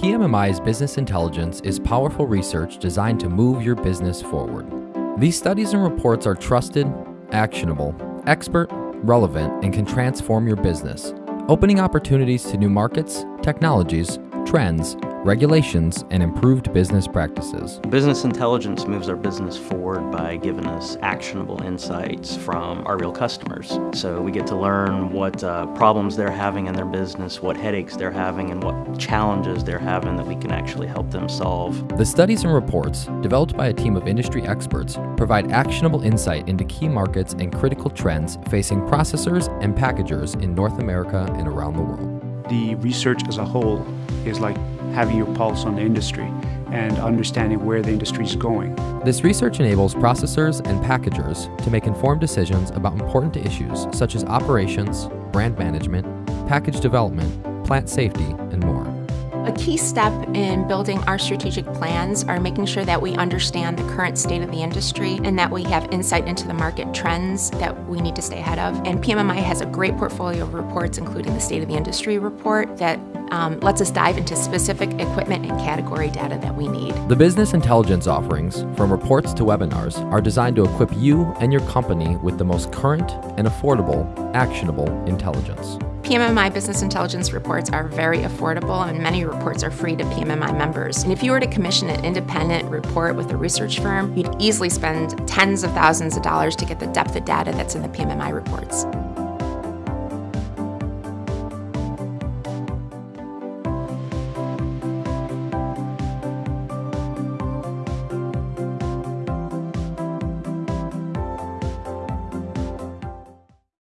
PMMI's business intelligence is powerful research designed to move your business forward. These studies and reports are trusted, actionable, expert, relevant, and can transform your business, opening opportunities to new markets, technologies, trends, regulations, and improved business practices. Business intelligence moves our business forward by giving us actionable insights from our real customers. So we get to learn what uh, problems they're having in their business, what headaches they're having, and what challenges they're having that we can actually help them solve. The studies and reports, developed by a team of industry experts, provide actionable insight into key markets and critical trends facing processors and packagers in North America and around the world. The research as a whole is like having your pulse on the industry and understanding where the industry is going. This research enables processors and packagers to make informed decisions about important issues such as operations, brand management, package development, plant safety, and more. A key step in building our strategic plans are making sure that we understand the current state of the industry and that we have insight into the market trends that we need to stay ahead of. And PMMI has a great portfolio of reports, including the State of the Industry report, that um, lets us dive into specific equipment and category data that we need. The business intelligence offerings, from reports to webinars, are designed to equip you and your company with the most current and affordable, actionable intelligence. PMMI business intelligence reports are very affordable and many reports are free to PMMI members. And if you were to commission an independent report with a research firm, you'd easily spend tens of thousands of dollars to get the depth of data that's in the PMMI reports.